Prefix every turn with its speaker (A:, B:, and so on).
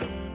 A: 네.